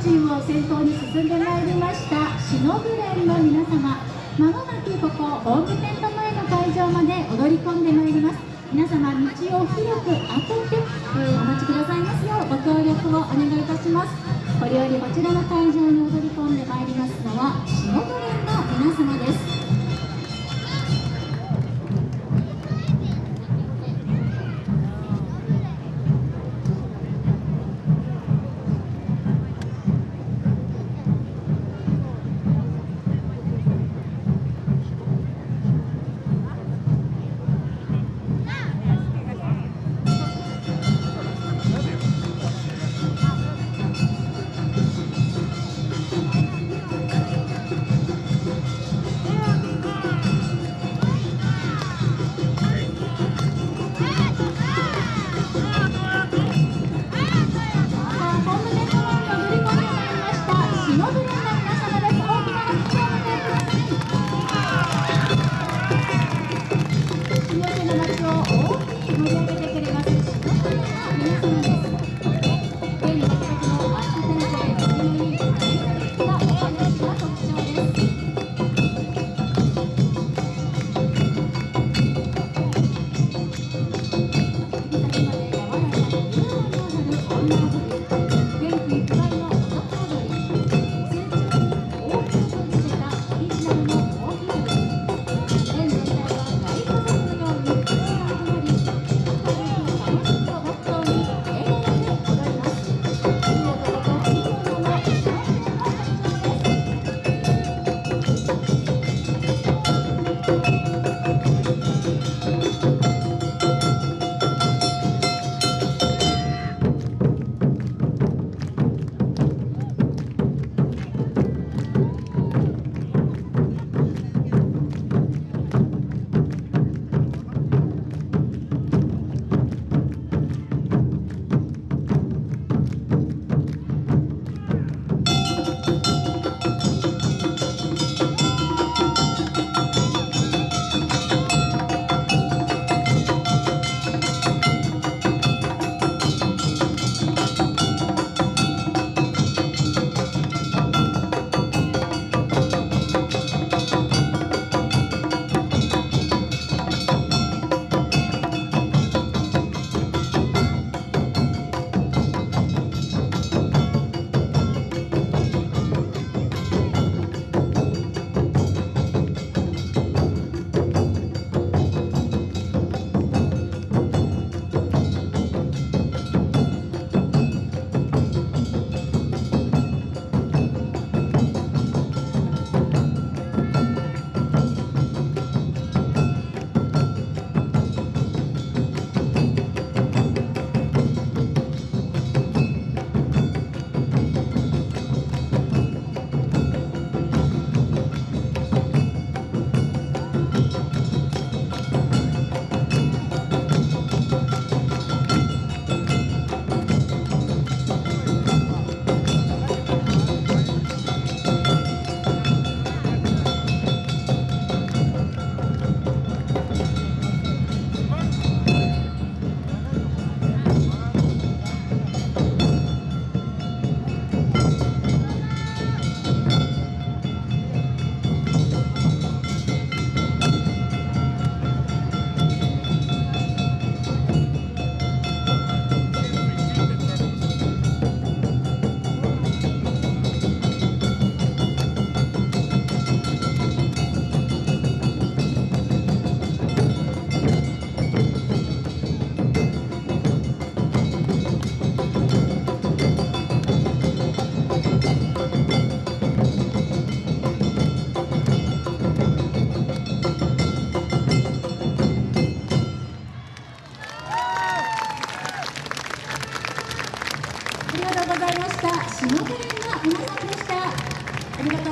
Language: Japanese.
先頭に進んでまいりましたしのぶ連の皆様。まもなくここホームテント前の会場まで踊り込んでまいります。皆様道を広く開けて、えー、お待ちくださいますようご協力をお願いいたします。これよりこちらの会場に踊り込んでまいりますのはしのぶ連の皆様です。の街を大きに盛り上げてくれます。さんとうございました。下テの皆さんでした。ありがとう